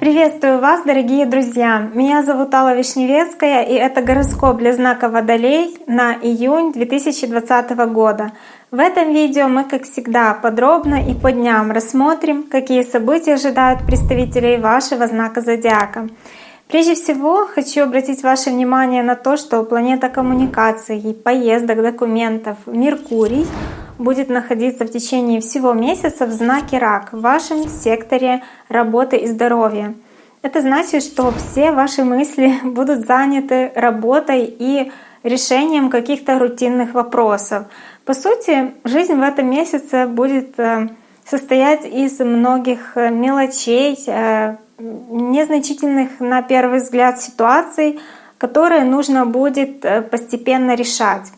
Приветствую вас, дорогие друзья! Меня зовут Алла Вишневецкая, и это гороскоп для знака Водолей на июнь 2020 года. В этом видео мы, как всегда, подробно и по дням рассмотрим, какие события ожидают представителей вашего знака Зодиака. Прежде всего, хочу обратить ваше внимание на то, что планета коммуникаций, поездок, документов Меркурий будет находиться в течение всего месяца в знаке Рак в вашем секторе работы и здоровья. Это значит, что все ваши мысли будут заняты работой и решением каких-то рутинных вопросов. По сути, жизнь в этом месяце будет э, состоять из многих э, мелочей, э, незначительных на первый взгляд ситуаций, которые нужно будет постепенно решать.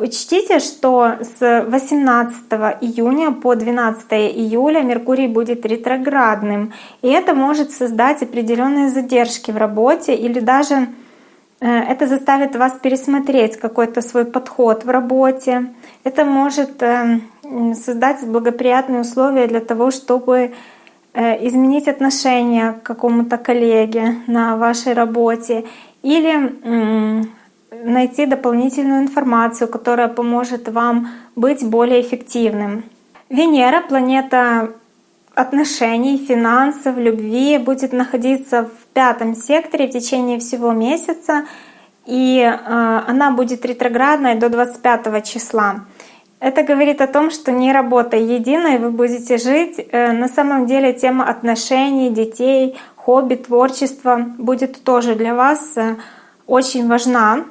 Учтите, что с 18 июня по 12 июля Меркурий будет ретроградным, и это может создать определенные задержки в работе или даже э, это заставит вас пересмотреть какой-то свой подход в работе. Это может э, создать благоприятные условия для того, чтобы э, изменить отношение к какому-то коллеге на вашей работе или найти дополнительную информацию, которая поможет вам быть более эффективным. Венера, планета отношений, финансов, любви, будет находиться в пятом секторе в течение всего месяца, и э, она будет ретроградной до 25 числа. Это говорит о том, что не работая единой, вы будете жить. Э, на самом деле тема отношений, детей, хобби, творчества будет тоже для вас э, очень важна.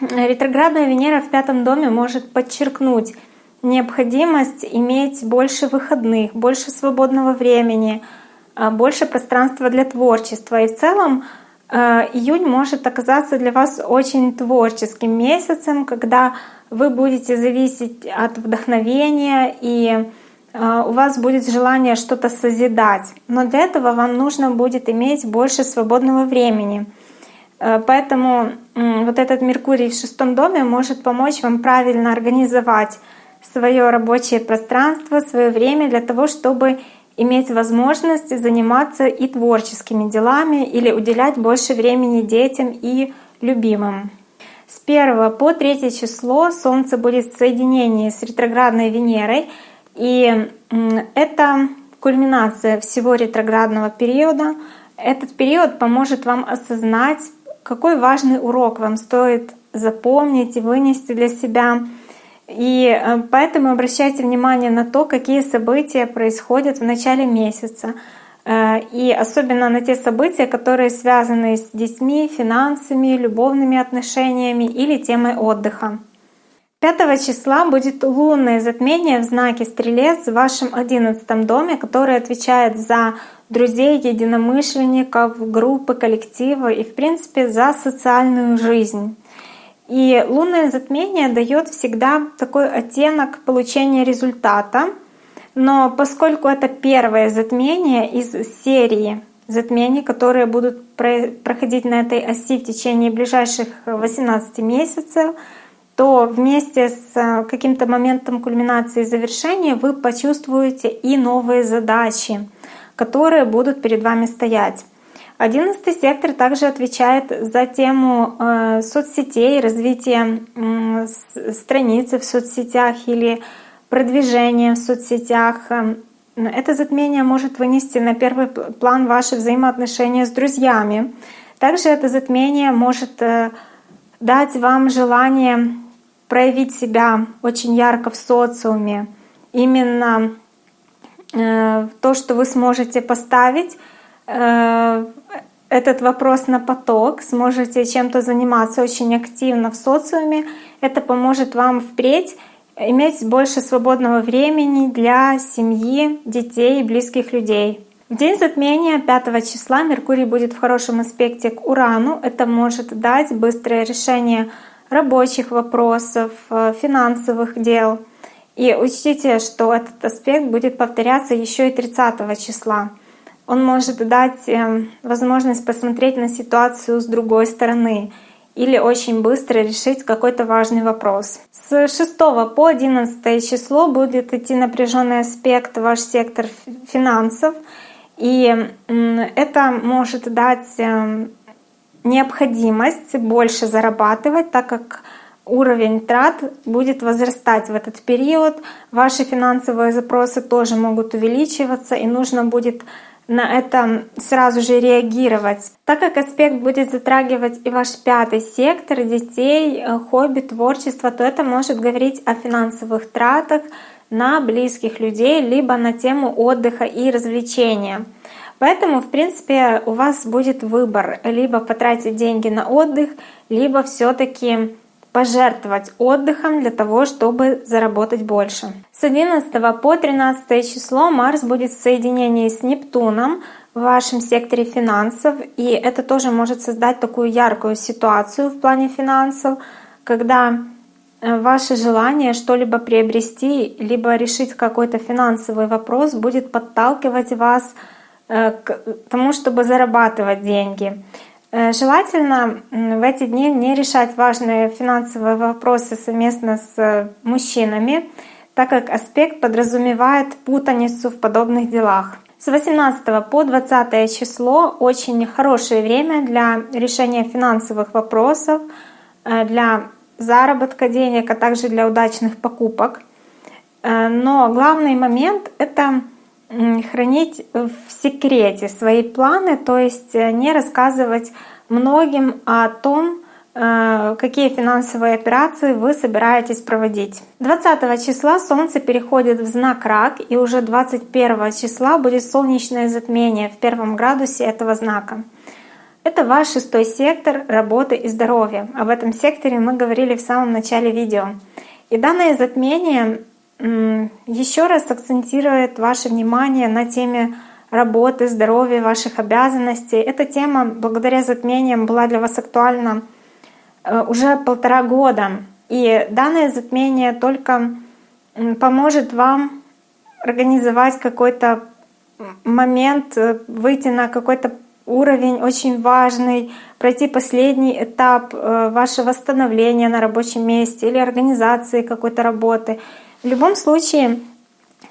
Ретроградная Венера в пятом доме может подчеркнуть необходимость иметь больше выходных, больше свободного времени, а, больше пространства для творчества. И в целом э, июнь может оказаться для вас очень творческим месяцем, когда вы будете зависеть от вдохновения и э, у вас будет желание что-то созидать. Но для этого вам нужно будет иметь больше свободного времени. Э, поэтому вот этот Меркурий в шестом доме может помочь вам правильно организовать свое рабочее пространство, свое время для того, чтобы иметь возможность заниматься и творческими делами или уделять больше времени детям и любимым. С 1 по 3 число Солнце будет в соединении с ретроградной Венерой, и это кульминация всего ретроградного периода. Этот период поможет вам осознать какой важный урок вам стоит запомнить и вынести для себя. И э, поэтому обращайте внимание на то, какие события происходят в начале месяца. Э, и особенно на те события, которые связаны с детьми, финансами, любовными отношениями или темой отдыха. 5 числа будет лунное затмение в знаке Стрелец в вашем 11 доме, который отвечает за друзей, единомышленников, группы, коллектива и, в принципе, за социальную жизнь. И лунное затмение дает всегда такой оттенок получения результата. Но поскольку это первое затмение из серии затмений, которые будут проходить на этой оси в течение ближайших 18 месяцев, то вместе с каким-то моментом кульминации и завершения вы почувствуете и новые задачи, которые будут перед вами стоять. Одиннадцатый сектор также отвечает за тему э, соцсетей, развития э, страницы в соцсетях или продвижения в соцсетях. Это затмение может вынести на первый план ваши взаимоотношения с друзьями. Также это затмение может э, дать вам желание проявить себя очень ярко в социуме. Именно Э, то, что вы сможете поставить э, этот вопрос на поток, сможете чем-то заниматься очень активно в социуме, это поможет вам впредь иметь больше свободного времени для семьи, детей и близких людей. В день затмения 5 числа Меркурий будет в хорошем аспекте к Урану. Это может дать быстрое решение рабочих вопросов, э, финансовых дел — и учтите, что этот аспект будет повторяться еще и 30 числа. Он может дать эм, возможность посмотреть на ситуацию с другой стороны. или очень быстро решить какой-то важный вопрос. С 6 по 11 число будет идти напряженный аспект ваш сектор финансов, и это может дать эм, необходимость больше зарабатывать, так как уровень трат будет возрастать в этот период. Ваши финансовые запросы тоже могут увеличиваться, и нужно будет на это сразу же реагировать. Так как аспект будет затрагивать и ваш пятый сектор, детей, э, хобби, творчество, то это может говорить о финансовых тратах на близких людей, либо на тему отдыха и развлечения. Поэтому, в принципе, у вас будет выбор либо потратить деньги на отдых, либо все-таки пожертвовать отдыхом для того, чтобы заработать больше. С 11 по 13 число Марс будет в соединении с Нептуном в вашем секторе финансов, и это тоже может создать такую яркую ситуацию в плане финансов, когда э, ваше желание что-либо приобрести, либо решить какой-то финансовый вопрос будет подталкивать вас к тому, чтобы зарабатывать деньги. Э, желательно в эти дни не решать важные финансовые вопросы совместно с э, мужчинами, так как аспект подразумевает путаницу в подобных делах. С 18 по 20 число очень хорошее время для решения финансовых вопросов, э, для заработка денег, а также для удачных покупок. Но главный момент — это хранить в секрете свои планы, то есть э, не рассказывать многим о том, э, какие финансовые операции вы собираетесь проводить. 20 числа Солнце переходит в знак Рак, и уже 21 числа будет солнечное затмение в первом градусе этого знака. Это ваш шестой сектор работы и здоровья. Об этом секторе мы говорили в самом начале видео. И данное затмение еще раз акцентирует ваше внимание на теме работы, здоровья, ваших обязанностей. Эта тема благодаря затмениям была для вас актуальна э, уже полтора года. И данное затмение только поможет вам организовать какой-то момент, э, выйти на какой-то уровень очень важный, пройти последний этап э, вашего восстановления на рабочем месте или организации какой-то работы — в любом случае,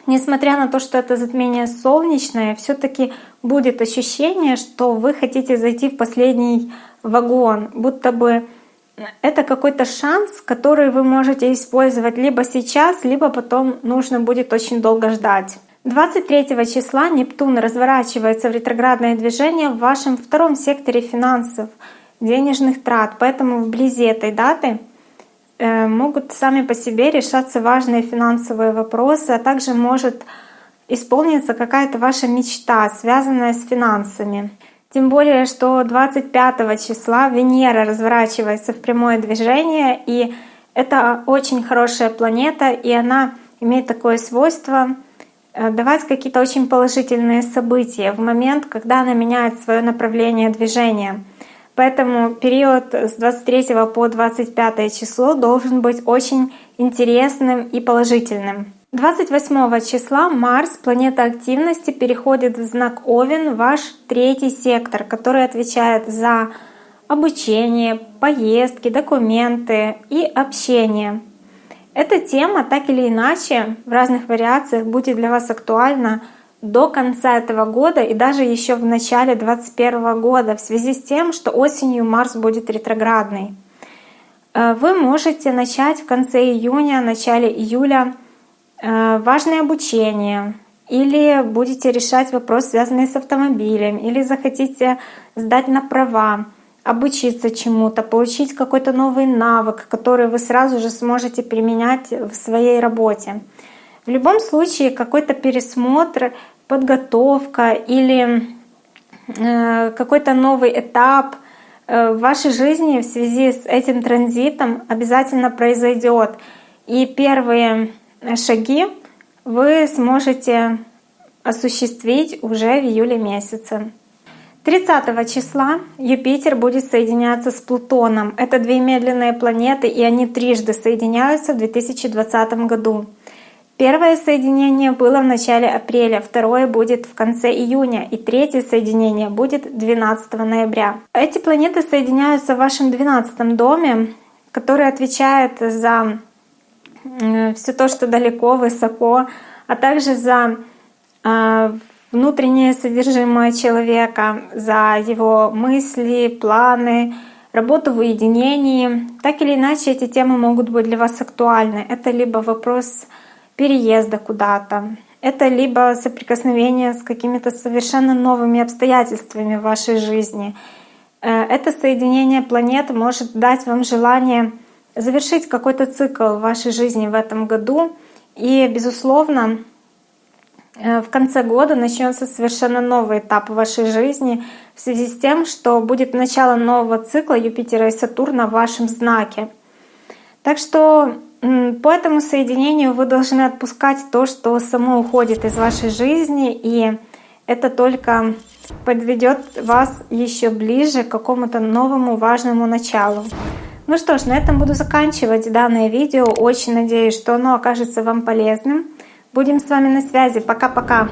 несмотря на то, что это затмение солнечное, все таки будет ощущение, что вы хотите зайти в последний вагон, будто бы это какой-то шанс, который вы можете использовать либо сейчас, либо потом нужно будет очень долго ждать. 23 числа Нептун разворачивается в ретроградное движение в вашем втором секторе финансов, денежных трат. Поэтому вблизи этой даты могут сами по себе решаться важные финансовые вопросы, а также может исполниться какая-то ваша мечта, связанная с финансами. Тем более, что 25 числа Венера разворачивается в прямое движение, и это очень хорошая планета, и она имеет такое свойство э, давать какие-то очень положительные события в момент, когда она меняет свое направление движения. Поэтому период с 23 по 25 число должен быть очень интересным и положительным. 28 числа Марс, планета активности, переходит в знак Овен, ваш третий сектор, который отвечает за обучение, поездки, документы и общение. Эта тема так или иначе в разных вариациях будет для вас актуальна до конца этого года и даже еще в начале 2021 года в связи с тем, что осенью Марс будет ретроградный. Э, вы можете начать в конце июня, начале июля э, важное обучение, или будете решать вопрос, связанный с автомобилем, или захотите сдать на права, обучиться чему-то, получить какой-то новый навык, который вы сразу же сможете применять в своей работе. В любом случае какой-то пересмотр, подготовка или э, какой-то новый этап э, в вашей жизни в связи с этим транзитом обязательно произойдет. И первые шаги вы сможете осуществить уже в июле месяце. 30 числа Юпитер будет соединяться с Плутоном. Это две медленные планеты, и они трижды соединяются в 2020 году. Первое соединение было в начале апреля, второе будет в конце июня и третье соединение будет 12 ноября. Эти планеты соединяются в вашем 12 доме, который отвечает за все то, что далеко, высоко, а также за а, внутреннее содержимое человека, за его мысли, планы, работу в уединении. Так или иначе, эти темы могут быть для вас актуальны. Это либо вопрос переезда куда-то, это либо соприкосновение с какими-то совершенно новыми обстоятельствами в вашей жизни. Э, это соединение планет может дать вам желание завершить какой-то цикл в вашей жизни в этом году. И, безусловно, э, в конце года начнется совершенно новый этап в вашей жизни в связи с тем, что будет начало нового цикла Юпитера и Сатурна в вашем знаке. Так что по этому соединению вы должны отпускать то, что само уходит из вашей жизни, и это только подведет вас еще ближе к какому-то новому важному началу. Ну что ж, на этом буду заканчивать данное видео. Очень надеюсь, что оно окажется вам полезным. Будем с вами на связи. Пока-пока.